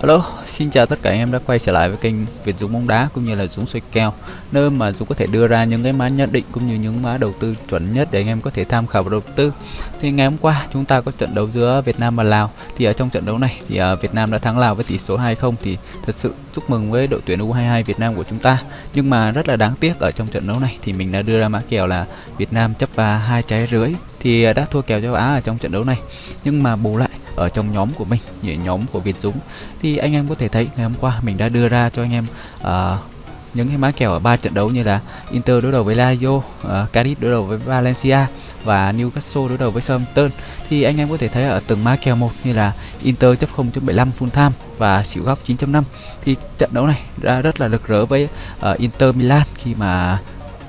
Hello, xin chào tất cả anh em đã quay trở lại với kênh Việt Dũng bóng đá cũng như là Dũng xoay kèo nơi mà Dũng có thể đưa ra những cái mã nhận định cũng như những mã đầu tư chuẩn nhất để anh em có thể tham khảo và đầu tư. Thì ngày hôm qua chúng ta có trận đấu giữa Việt Nam và Lào thì ở trong trận đấu này thì à, Việt Nam đã thắng Lào với tỷ số 2-0 thì thật sự chúc mừng với đội tuyển U22 Việt Nam của chúng ta. Nhưng mà rất là đáng tiếc ở trong trận đấu này thì mình đã đưa ra mã kèo là Việt Nam chấp và hai trái rưỡi thì à, đã thua kèo châu Á ở trong trận đấu này. Nhưng mà bù lại ở trong nhóm của mình nhóm của Việt Dũng. Thì anh em có thể thấy ngày hôm qua mình đã đưa ra cho anh em uh, những cái mã kèo ở ba trận đấu như là Inter đối đầu với Lazio, à, uh, Cadiz đối đầu với Valencia và Newcastle đối đầu với Southampton. Thì anh em có thể thấy ở từng mã kèo một như là Inter chấp 0.75 full time và xỉu góc 9.5 thì trận đấu này đã rất là lực rỡ với uh, Inter Milan khi mà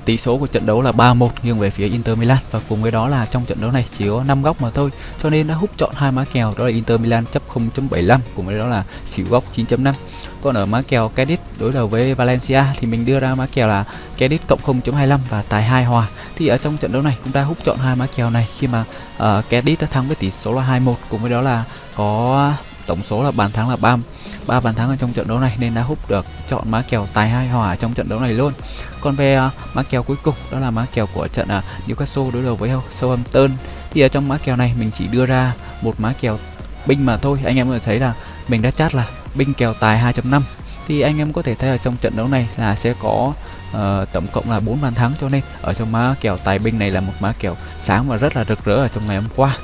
Tỷ số của trận đấu là 3-1 nghiêng về phía Inter Milan và cùng với đó là trong trận đấu này chỉ có 5 góc mà thôi. Cho nên đã hút chọn hai má kèo đó là Inter Milan chấp 0.75 cùng với đó là xỉu góc 9.5. Còn ở má kèo Cadiz đối đầu với Valencia thì mình đưa ra má kèo là Cadiz cộng 0.25 và tài 2 hòa. Thì ở trong trận đấu này cũng đã hút chọn hai má kèo này khi mà uh, Cadiz đã thắng với tỷ số là 2-1 cùng với đó là có tổng số là bàn thắng là 3 ba bàn thắng ở trong trận đấu này nên đã hút được chọn má kèo tài hai hòa trong trận đấu này luôn. Còn về uh, má kèo cuối cùng đó là má kèo của trận uh, Newcastle đối đầu với Southampton thì ở trong má kèo này mình chỉ đưa ra một má kèo binh mà thôi. Anh em có thể thấy là mình đã chát là binh kèo tài 2.5 thì anh em có thể thấy ở trong trận đấu này là sẽ có uh, tổng cộng là 4 bàn thắng cho nên ở trong má kèo tài binh này là một má kèo sáng và rất là rực rỡ ở trong ngày hôm qua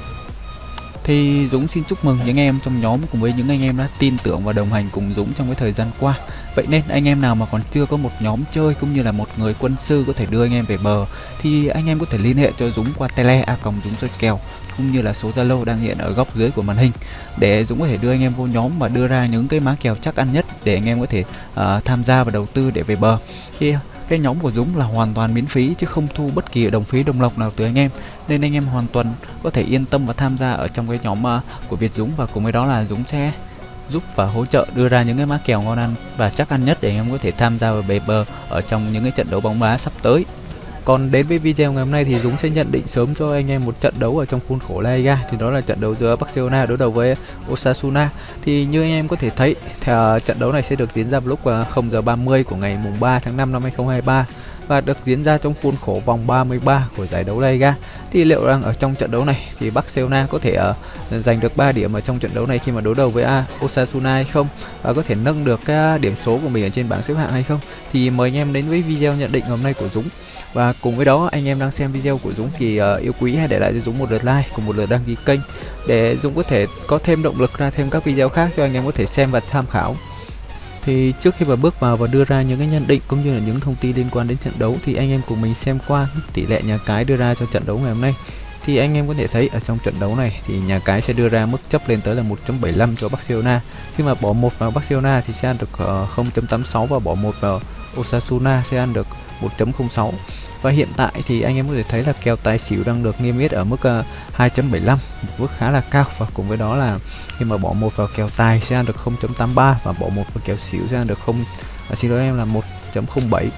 thì Dũng xin chúc mừng những em trong nhóm cùng với những anh em đã tin tưởng và đồng hành cùng Dũng trong cái thời gian qua. Vậy nên anh em nào mà còn chưa có một nhóm chơi cũng như là một người quân sư có thể đưa anh em về bờ thì anh em có thể liên hệ cho Dũng qua tele a còng Dũng chơi kèo cũng như là số Zalo đang hiện ở góc dưới của màn hình để Dũng có thể đưa anh em vô nhóm và đưa ra những cái má kèo chắc ăn nhất để anh em có thể uh, tham gia và đầu tư để về bờ. Thì cái nhóm của Dũng là hoàn toàn miễn phí chứ không thu bất kỳ đồng phí đồng lộc nào từ anh em. Nên anh em hoàn toàn có thể yên tâm và tham gia ở trong cái nhóm uh, của Việt Dũng. Và cùng với đó là Dũng sẽ giúp và hỗ trợ đưa ra những cái má kèo ngon ăn và chắc ăn nhất để anh em có thể tham gia vào bề bờ ở trong những cái trận đấu bóng đá sắp tới còn đến với video ngày hôm nay thì Dũng sẽ nhận định sớm cho anh em một trận đấu ở trong khuôn khổ La Liga thì đó là trận đấu giữa Barcelona đối đầu với Osasuna. Thì như anh em có thể thấy thì, ờ, trận đấu này sẽ được diễn ra vào lúc ờ, 0 giờ 30 của ngày mùng 3 tháng 5 năm 2023 và được diễn ra trong khuôn khổ vòng 33 của giải đấu La Liga. Thì liệu rằng ở trong trận đấu này thì Barcelona có thể uh, giành được 3 điểm ở trong trận đấu này khi mà đối đầu với uh, Osasuna hay không và có thể nâng được cái điểm số của mình ở trên bảng xếp hạng hay không? Thì mời anh em đến với video nhận định hôm nay của Dũng. Và cùng với đó anh em đang xem video của Dũng thì uh, yêu quý hãy để lại cho Dũng một lượt like cùng một lượt đăng ký kênh để Dũng có thể có thêm động lực ra thêm các video khác cho anh em có thể xem và tham khảo. Thì trước khi mà bước vào và đưa ra những cái nhận định cũng như là những thông tin liên quan đến trận đấu thì anh em cùng mình xem qua tỷ lệ nhà cái đưa ra cho trận đấu ngày hôm nay. Thì anh em có thể thấy ở trong trận đấu này thì nhà cái sẽ đưa ra mức chấp lên tới là 1.75 cho Barcelona. Khi mà bỏ một vào Barcelona thì sẽ được ờ, 0.86 và bỏ một vào Osasuna sẽ ăn được 1.06 và hiện tại thì anh em có thể thấy là kèo tài xỉu đang được niêm yết ở mức ờ, uh, 2.75 một mức khá là cao. Và cùng với đó là khi mà bỏ một vào kèo tài sẽ ăn được 0.83 và bỏ một vào kèo xỉu sẽ ăn được không à, xin lỗi em là 1.07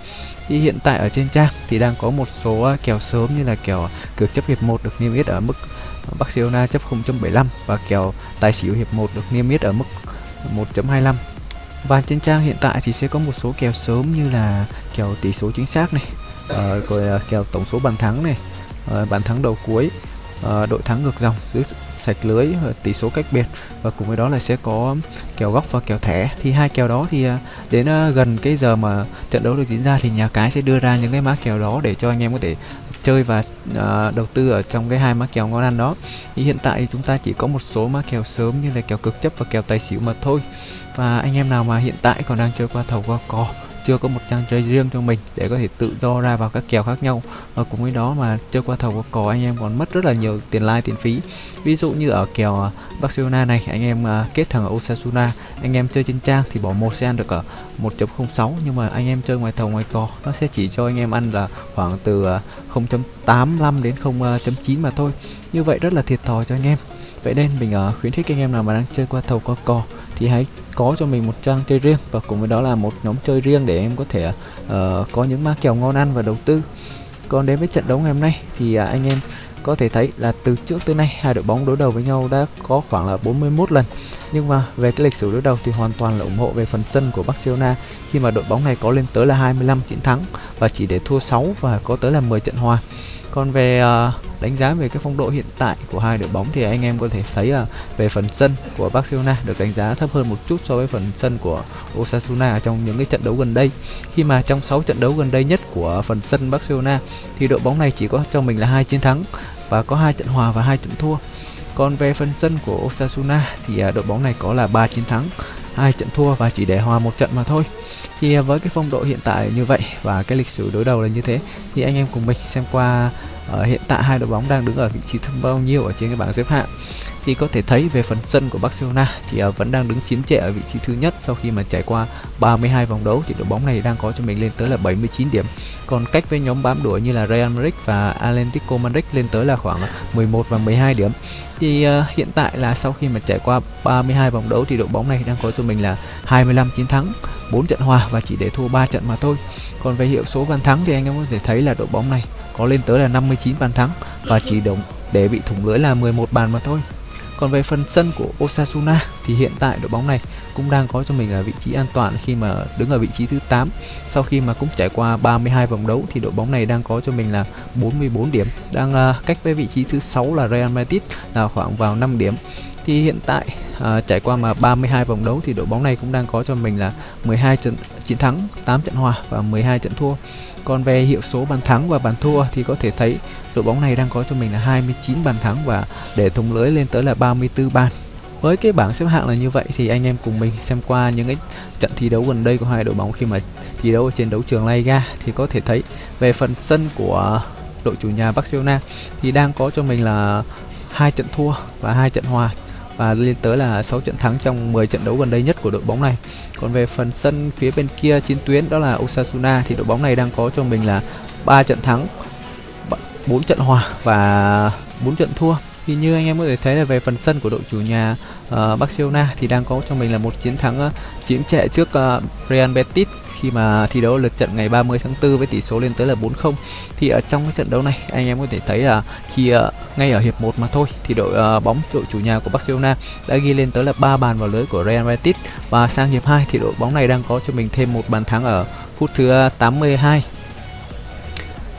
thì hiện tại ở trên trang thì đang có một số uh, kèo sớm như là kèo cược chấp hiệp 1 được niêm yết ở mức Barcelona chấp 0.75 và kèo tài xỉu hiệp 1 được niêm yết ở mức 1.25 và trên trang hiện tại thì sẽ có một số kèo sớm như là kèo tỷ số chính xác này uh, rồi uh, kèo tổng số bàn thắng này uh, bàn thắng đầu cuối uh, đội thắng ngược dòng dưới sạch lưới uh, tỷ số cách biệt. Và cùng với đó là sẽ có kèo góc và kèo thẻ. Thì hai kèo đó thì uh, đến uh, gần cái giờ mà trận đấu được diễn ra thì nhà cái sẽ đưa ra những cái mã kèo đó để cho anh em có thể chơi và uh, đầu tư ở trong cái hai mã kèo ngon ăn đó. Thì hiện tại thì chúng ta chỉ có một số mã kèo sớm như là kèo cực chấp và kèo tài xỉu mà thôi. Và anh em nào mà hiện tại còn đang chơi qua thầu qua cò chưa có một trang chơi riêng cho mình để có thể tự do ra vào các kèo khác nhau. Và cùng với đó mà chơi qua thầu qua cò, anh em còn mất rất là nhiều tiền like tiền phí. Ví dụ như ở kèo à, Barcelona này, anh em à, kết thằng ở Osasuna, anh em chơi trên trang thì bỏ một sẽ ăn được ở 1.06 nhưng mà anh em chơi ngoài thầu, ngoài cò, nó sẽ chỉ cho anh em ăn là khoảng từ à, 0.85 đến 0.9 mà thôi. Như vậy rất là thiệt thòi cho anh em. Vậy nên mình khuyến khích anh em nào mà đang chơi qua thầu, qua cò thì hãy có cho mình một trang chơi riêng và cùng với đó là một nhóm chơi riêng để em có thể uh, có những mã kèo ngon ăn và đầu tư. Còn đến với trận đấu ngày hôm nay thì uh, anh em có thể thấy là từ trước tới nay hai đội bóng đối đầu với nhau đã có khoảng là 41 lần. Nhưng mà về cái lịch sử đối đầu thì hoàn toàn là ủng hộ về phần sân của Barcelona. Khi mà đội bóng này có lên tới là 25 chiến thắng và chỉ để thua 6 và có tới là 10 trận hòa còn về uh, đánh giá về cái phong độ hiện tại của hai đội bóng thì anh em có thể thấy là về phần sân của Barcelona được đánh giá thấp hơn một chút so với phần sân của Osasuna trong những cái trận đấu gần đây. Khi mà trong 6 trận đấu gần đây nhất của phần sân Barcelona thì đội bóng này chỉ có cho mình là hai chiến thắng và có hai trận hòa và hai trận thua. Còn về phần sân của Osasuna thì uh, đội bóng này có là 3 chiến thắng, hai trận thua và chỉ để hòa một trận mà thôi thì với cái phong độ hiện tại như vậy và cái lịch sử đối đầu là như thế thì anh em cùng mình xem qua ở hiện tại hai đội bóng đang đứng ở vị trí thứ bao nhiêu ở trên cái bảng xếp hạng thì có thể thấy về phần sân của Barcelona thì ờ, vẫn đang đứng chiếm trệ ở vị trí thứ nhất sau khi mà trải qua 32 vòng đấu thì đội bóng này đang có cho mình lên tới là 79 điểm. Còn cách với nhóm bám đuổi như là Real Madrid và Atlético Madrid lên tới là khoảng 11 và 12 điểm. Thì uh, hiện tại là sau khi mà trải qua 32 vòng đấu thì đội bóng này đang có cho mình là 25 chiến thắng, 4 trận hòa và chỉ để thua 3 trận mà thôi. Còn về hiệu số bàn thắng thì anh em có thể thấy là đội bóng này có lên tới là 59 bàn thắng và chỉ đồng để bị thủng lưới là 11 bàn mà thôi. Còn về phần sân của Osasuna thì hiện tại đội bóng này cũng đang có cho mình ở vị trí an toàn khi mà đứng ở vị trí thứ 8. Sau khi mà cũng trải qua 32 vòng đấu thì đội bóng này đang có cho mình là 44 điểm, đang à, cách với vị trí thứ 6 là Real Madrid là khoảng vào 5 điểm. Thì hiện tại uh, trải qua mà 32 vòng đấu thì đội bóng này cũng đang có cho mình là 12 trận chiến thắng, 8 trận hòa và 12 trận thua. Còn về hiệu số bàn thắng và bàn thua thì có thể thấy đội bóng này đang có cho mình là 29 bàn thắng và để thủng lưới lên tới là 34 bàn. Với cái bảng xếp hạng là như vậy thì anh em cùng mình xem qua những cái trận thi đấu gần đây của hai đội bóng khi mà thi đấu ở trên đấu trường Liga thì có thể thấy về phần sân của đội chủ nhà Barcelona thì đang có cho mình là hai trận thua và hai trận hòa và lên tới là 6 trận thắng trong 10 trận đấu gần đây nhất của đội bóng này. Còn về phần sân phía bên kia chiến tuyến đó là Osasuna thì đội bóng này đang có cho mình là 3 trận thắng, 4 trận hòa và 4 trận thua. Thì như anh em có thể thấy là về phần sân của đội chủ nhà uh, Barcelona thì đang có cho mình là một chiến thắng ờ, uh, chiếm trệ trước uh, Real Betis khi mà thi đấu lượt trận ngày 30 tháng 4 với tỷ số lên tới là 4-0 thì ở trong cái trận đấu này anh em có thể thấy là khi uh, ngay ở hiệp 1 mà thôi thì đội uh, bóng đội chủ nhà của Barcelona đã ghi lên tới là 3 bàn vào lưới của Real Madrid. Và sang hiệp 2 thì đội bóng này đang có cho mình thêm một bàn thắng ở phút thứ 82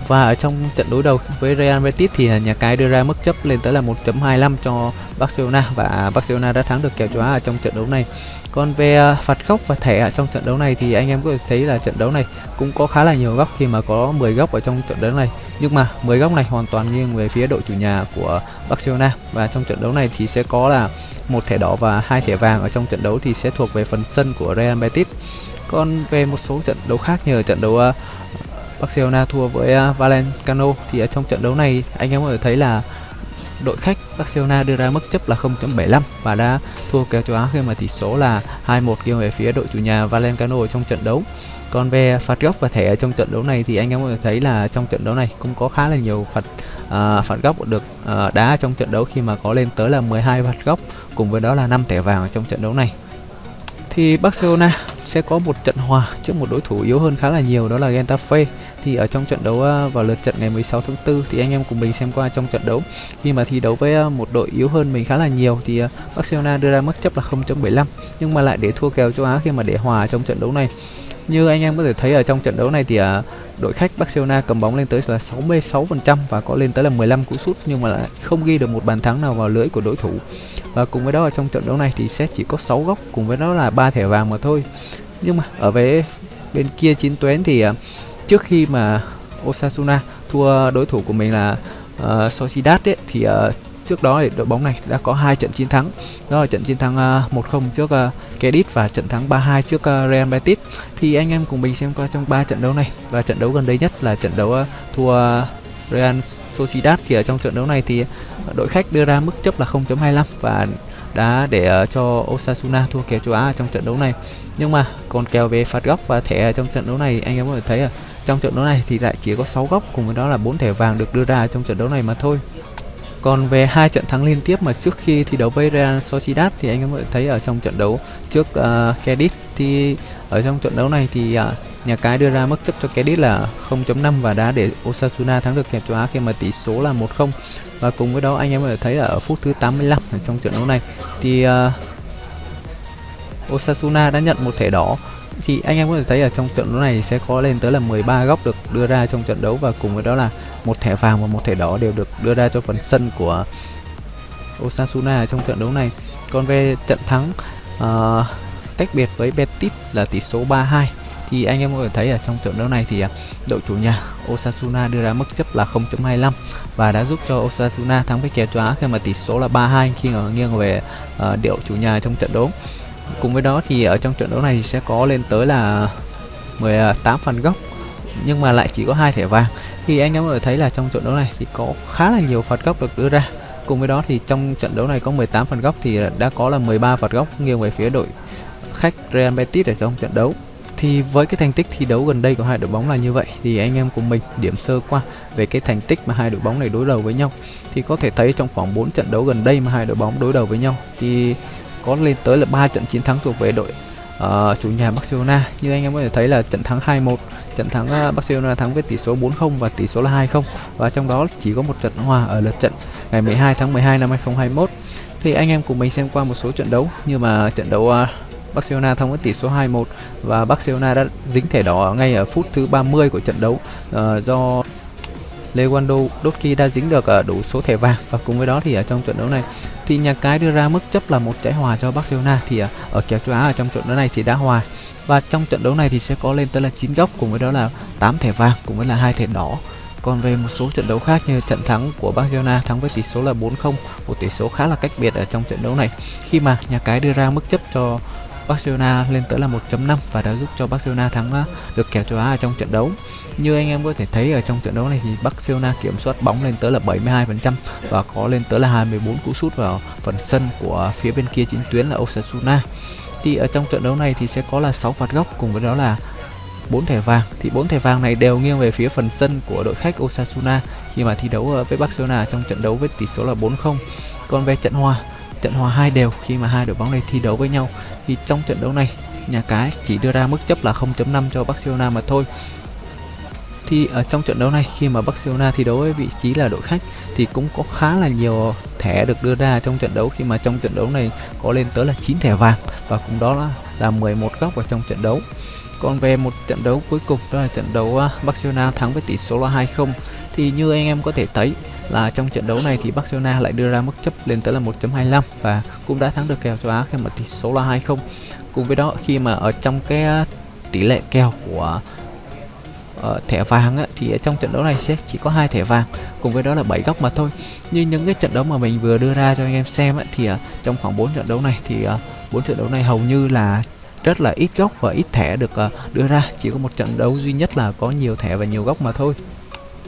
và ở trong trận đối đầu với Real Betis thì nhà cái đưa ra mức chấp lên tới là 1.25 cho Barcelona và Barcelona đã thắng được kèo châu Á ở trong trận đấu này. Còn về à, phạt góc và thẻ ở trong trận đấu này thì anh em có thể thấy là trận đấu này cũng có khá là nhiều góc khi mà có 10 góc ở trong trận đấu này. Nhưng mà 10 góc này hoàn toàn nghiêng về phía đội chủ nhà của Barcelona và trong trận đấu này thì sẽ có là một thẻ đỏ và hai thẻ vàng ở trong trận đấu thì sẽ thuộc về phần sân của Real Betis. Còn về một số trận đấu khác như ở trận đấu à, Barcelona thua với à, uh, Valenciano thì ở trong trận đấu này anh em có thể thấy là đội khách Barcelona đưa ra mức chấp là 0.75 và đã thua kèo châu Á khi mà tỷ số là 2-1 nghiêng về phía đội chủ nhà Valenciano ở trong trận đấu. Còn về phạt góc và thẻ ở trong trận đấu này thì anh em có thể thấy là trong trận đấu này cũng có khá là nhiều phạt uh, phạt góc được uh, đá trong trận đấu khi mà có lên tới là 12 phạt góc cùng với đó là 5 thẻ vàng ở trong trận đấu này. Thì Barcelona sẽ có một trận hòa trước một đối thủ yếu hơn khá là nhiều đó là Getafe thì ở trong trận đấu à, vào lượt trận ngày 16 tháng 4 thì anh em cùng mình xem qua trong trận đấu. Khi mà thi đấu với à, một đội yếu hơn mình khá là nhiều thì à, Barcelona đưa ra mức chấp là 0.75 nhưng mà lại để thua kèo châu Á khi mà để hòa trong trận đấu này. Như anh em có thể thấy ở trong trận đấu này thì đội khách Barcelona cầm bóng lên tới là 66% và có lên tới là 15 cú sút, nhưng mà lại không ghi được một bàn thắng nào vào lưới của đối thủ. Và cùng với đó ở trong trận đấu này thì sẽ chỉ có 6 góc, cùng với đó là ba thẻ vàng mà thôi. Nhưng mà ở về bên kia chín tuyến thì trước khi mà Osasuna thua đối thủ của mình là uh, Sociedad ấy, thì uh, trước đó thì đội bóng này đã có hai trận chiến thắng. Đó là trận chiến thắng ờ, uh, 1-0 trước uh, Cadiz và trận thắng 3-2 trước uh, Real Betis. Thì anh em cùng mình xem qua trong ba trận đấu này. Và trận đấu gần đây nhất là trận đấu uh, thua uh, Real Sociedad. Thì ở trong trận đấu này thì đội khách đưa ra mức chấp là 0.25 và đã để uh, cho Osasuna thua kèo châu Á trong trận đấu này. Nhưng mà còn kèo về phạt góc và thẻ trong trận đấu này anh em có thể thấy là trong trận đấu này thì lại chỉ có 6 góc cùng với đó là bốn thẻ vàng được đưa ra trong trận đấu này mà thôi. Còn về hai trận thắng liên tiếp mà trước khi thi đấu với Real Sociedad thì anh em có thể thấy ở trong trận đấu trước uh, Cadiz thì ở trong trận đấu này thì uh, nhà cái đưa ra mức chấp cho Cadiz là 0.5 và đã để Osasuna thắng được kèm châu Á khi mà tỷ số là 1-0 và cùng với đó anh em có thể thấy ở phút thứ 85 trong trận đấu này thì uh, Osasuna đã nhận một thẻ đỏ thì anh em có thể thấy ở trong trận đấu này sẽ có lên tới là 13 góc được đưa ra trong trận đấu và cùng với đó là một thẻ vàng và một thẻ đỏ đều được đưa ra cho phần sân của Osasuna trong trận đấu này. Còn về trận thắng uh, tách biệt với Betis là tỷ số 3-2 thì anh em có thể thấy ở trong trận đấu này thì à, đội chủ nhà Osasuna đưa ra mức chấp là 0.25 và đã giúp cho Osasuna thắng với kèo chóa khi mà tỷ số là 3-2 khi mà nghiêng về uh, điệu chủ nhà trong trận đấu. Cùng với đó thì ở trong trận đấu này sẽ có lên tới là 18 phần góc nhưng mà lại chỉ có hai thẻ vàng. Thì anh em có thể thấy là trong trận đấu này thì có khá là nhiều phạt góc được đưa ra. Cùng với đó thì trong trận đấu này có 18 phần góc thì đã có là 13 phạt góc nghiêng về phía đội khách Real Betis ở trong trận đấu thì với cái thành tích thi đấu gần đây của hai đội bóng là như vậy, thì anh em cùng mình điểm sơ qua về cái thành tích mà hai đội bóng này đối đầu với nhau thì có thể thấy trong khoảng 4 trận đấu gần đây mà hai đội bóng đối đầu với nhau, thì có lên tới là ba trận chiến thắng thuộc về đội uh, chủ nhà Barcelona. Như anh em có thể thấy là trận thắng 2-1 trận thắng uh, Barcelona thắng với tỷ số 4-0 và tỷ số là 2-0 và trong đó chỉ có một trận hòa ở lượt trận ngày 12 tháng 12 năm 2021 thì anh em cùng mình xem qua một số trận đấu như mà trận đấu uh, Barcelona thắng với tỷ số 2-1 và Barcelona đã dính thẻ đỏ ngay ở phút thứ 30 của trận đấu uh, do Lewandowski đã dính được uh, đủ số thẻ vàng. Và cùng với đó thì ở trong trận đấu này thì nhà cái đưa ra mức chấp là một trái hòa cho Barcelona thì à, ở kèo châu Á ở trong trận đấu này thì đã hòa. Và trong trận đấu này thì sẽ có lên tới là 9 góc cùng với đó là 8 thẻ vàng cùng với là hai thẻ đỏ. Còn về một số trận đấu khác như trận thắng của Barcelona thắng với tỷ số là 4-0 một tỷ số khá là cách biệt ở trong trận đấu này. Khi mà nhà cái đưa ra mức chấp cho Barcelona lên tới là 1.5 và đã giúp cho Barcelona thắng à, được kèo châu Á ở trong trận đấu. Như anh em có thể thấy ở trong trận đấu này thì Barcelona kiểm soát bóng lên tới là 72% và có lên tới là 24 cú sút vào phần sân của phía bên kia chính tuyến là Osasuna. Thì ở trong trận đấu này thì sẽ có là 6 phạt góc cùng với đó là 4 thẻ vàng thì 4 thẻ vàng này đều nghiêng về phía phần sân của đội khách Osasuna khi mà thi đấu à, với Barcelona trong trận đấu với tỷ số là 4-0. Còn về trận hòa trận hòa hai đều khi mà hai đội bóng này thi đấu với nhau. Thì trong trận đấu này nhà cái chỉ đưa ra mức chấp là 0.5 cho Barcelona mà thôi. Thì ở trong trận đấu này khi mà Barcelona thi đấu với vị trí là đội khách thì cũng có khá là nhiều thẻ được đưa ra trong trận đấu. Khi mà trong trận đấu này có lên tới là 9 thẻ vàng và cùng đó là, là 11 góc ở trong trận đấu. Còn về một trận đấu cuối cùng đó là trận đấu à, Barcelona thắng với tỷ số là 2-0 thì như anh em có thể thấy là trong trận đấu này thì Barcelona lại đưa ra mức chấp lên tới là 1.25 và cũng đã thắng được kèo châu Á khi mà tỷ số là 2-0 cùng với đó khi mà ở trong cái à, tỷ lệ kèo của uh, thẻ vàng á, thì ở trong trận đấu này sẽ chỉ có hai thẻ vàng cùng với đó là 7 góc mà thôi. Như những cái trận đấu mà mình vừa đưa ra cho anh em xem á, thì uh, trong khoảng 4 trận đấu này thì à, uh, 4 trận đấu này hầu như là rất là ít góc và ít thẻ được uh, đưa ra. Chỉ có một trận đấu duy nhất là có nhiều thẻ và nhiều góc mà thôi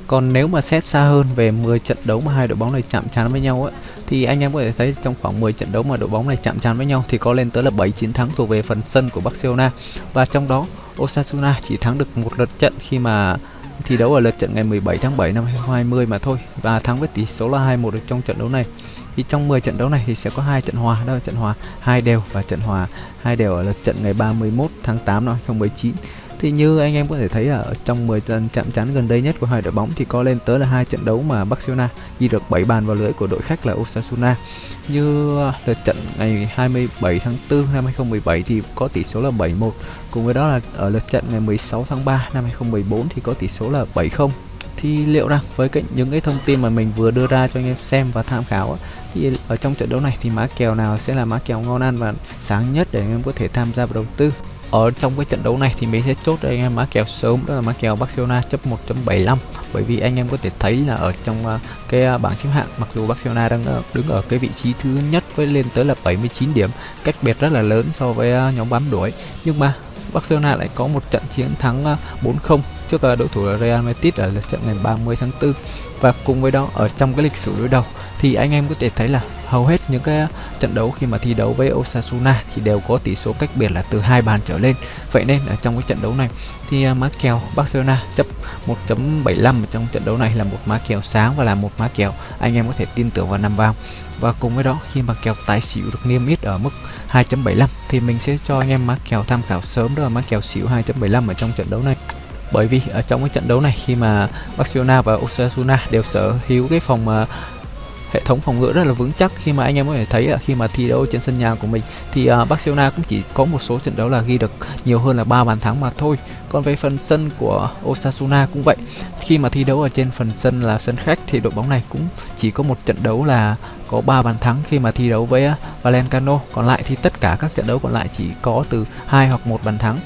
còn nếu mà xét xa hơn về 10 trận đấu mà hai đội bóng này chạm trán với nhau á, thì anh em có thể thấy trong khoảng 10 trận đấu mà đội bóng này chạm trán với nhau thì có lên tới là 7 chiến thắng thuộc về phần sân của Barcelona. Và trong đó, Osasuna chỉ thắng được một lượt trận khi mà thi đấu ở lượt trận ngày 17 tháng 7 năm 2020 mà thôi, và thắng với tỷ số là 2-1 được trong trận đấu này. Thì trong 10 trận đấu này thì sẽ có hai trận hòa, đó là trận hòa hai đều và trận hòa hai đều ở lượt trận ngày 31 tháng 8 năm 2019 thì như anh em có thể thấy ở trong 10 trận chạm trán gần đây nhất của hai đội bóng thì có lên tới là hai trận đấu mà Barcelona ghi được 7 bàn vào lưới của đội khách là Osasuna. Như à, lượt trận ngày 27 tháng 4 năm 2017 thì có tỷ số là 7-1. Cùng với đó là ở lượt trận ngày 16 tháng 3 năm 2014 thì có tỷ số là 7-0 thì liệu rằng với cái, những cái thông tin mà mình vừa đưa ra cho anh em xem và tham khảo thì ở trong trận đấu này thì má kèo nào sẽ là má kèo ngon ăn và sáng nhất để anh em có thể tham gia vào đầu tư ở trong cái trận đấu này thì mình sẽ chốt cho anh em má kèo sớm, đó là má kèo Barcelona chấp 1.75 bởi vì anh em có thể thấy là ở trong à, cái à, bảng xếp hạng, mặc dù Barcelona đang à, đứng ở cái vị trí thứ nhất với lên tới là 79 điểm, cách biệt rất là lớn so với nhóm bám đuổi. Nhưng mà Barcelona lại có một trận chiến thắng 4-0 trước đội đối thủ Real Madrid ở lượt trận ngày 30 tháng 4 và cùng với đó, ở trong cái lịch sử đối đầu thì anh em có thể thấy là hầu hết những cái trận đấu khi mà thi đấu với Osasuna thì đều có tỷ số cách biệt là từ hai bàn trở lên. Vậy nên ở trong cái trận đấu này thì à, má kèo Barcelona chấp 1.75 trong trận đấu này là một má kèo sáng và là một má kèo, anh em có thể tin tưởng và nằm vào. Và cùng với đó, khi mà kèo tài xỉu được niêm yết ở mức 2.75 thì mình sẽ cho anh em má kèo tham khảo sớm đó là má kèo xỉu 2.75 ở trong trận đấu này. Bởi vì ở trong cái trận đấu này khi mà Barcelona và Osasuna đều sở hữu cái phòng à, hệ thống phòng ngự rất là vững chắc. Khi mà anh em có thể thấy là khi mà thi đấu trên sân nhà của mình thì uh, Barcelona cũng chỉ có một số trận đấu là ghi được nhiều hơn là ba bàn thắng mà thôi. Còn về phần sân của Osasuna cũng vậy. Khi mà thi đấu ở trên phần sân là sân khách thì đội bóng này cũng chỉ có một trận đấu là có 3 bàn thắng khi mà thi đấu với à, Valencano còn lại thì tất cả các trận đấu còn lại chỉ có từ hai hoặc một bàn thắng.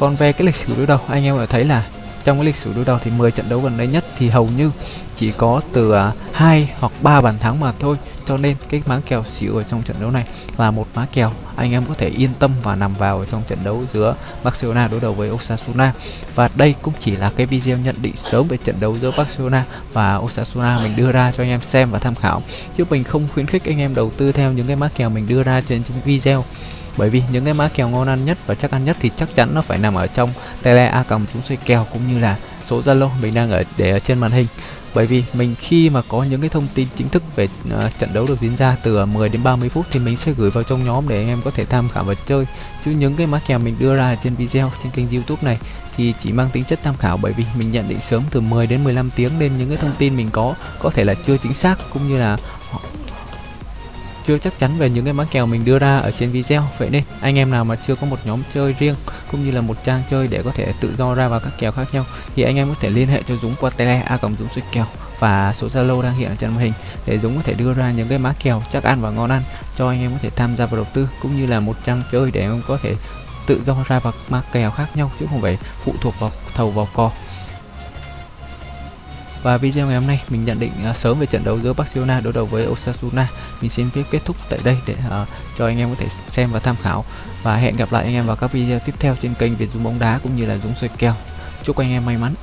Còn về cái lịch sử đối đầu anh em có thấy là trong cái lịch sử đối đầu thì 10 trận đấu gần đây nhất thì hầu như chỉ có từ à, hai 2 hoặc 3 bàn thắng mà thôi. Cho nên cái má kèo xỉu ở trong trận đấu này là một má kèo anh em có thể yên tâm và nằm vào ở trong trận đấu giữa Barcelona đối đầu với Osasuna. Và đây cũng chỉ là cái video nhận định sớm về trận đấu giữa Barcelona và Osasuna mình đưa ra cho anh em xem và tham khảo. Chứ mình không khuyến khích anh em đầu tư theo những cái má kèo mình đưa ra trên video bởi vì những cái mã kèo ngon ăn nhất và chắc ăn nhất thì chắc chắn nó phải nằm ở trong tele a cầm chúng xoay kèo cũng như là số zalo mình đang ở để ở trên màn hình. Bởi vì mình khi mà có những cái thông tin chính thức về uh, trận đấu được diễn ra từ ờ, 10 đến 30 phút thì mình sẽ gửi vào trong nhóm để anh em có thể tham khảo và chơi. Chứ những cái mã kèo mình đưa ra trên video trên kênh youtube này thì chỉ mang tính chất tham khảo bởi vì mình nhận định sớm từ 10 đến 15 tiếng nên những cái thông tin mình có có thể là chưa chính xác cũng như là chưa chắc chắn về những cái mã kèo mình đưa ra ở trên video. Vậy nên, anh em nào mà chưa có một nhóm chơi riêng, cũng như là một trang chơi để có thể tự do ra vào các kèo khác nhau, thì anh em có thể liên hệ cho Dũng qua tele a cộng Dũng suy kèo và số Zalo đang hiện ở trên màn hình để Dũng có thể đưa ra những cái mã kèo chắc ăn và ngon ăn cho anh em có thể tham gia vào đầu tư, cũng như là một trang chơi để em có thể tự do ra vào mã kèo khác nhau chứ không phải phụ thuộc vào thầu vào cò và video ngày hôm nay mình nhận định uh, sớm về trận đấu giữa Barcelona đối đầu với Osasuna. Mình xin phép kết thúc tại đây để uh, cho anh em có thể xem và tham khảo. Và hẹn gặp lại anh em vào các video tiếp theo trên kênh Việt Dũng bóng đá cũng như là Dũng xoay kèo. Chúc anh em may mắn.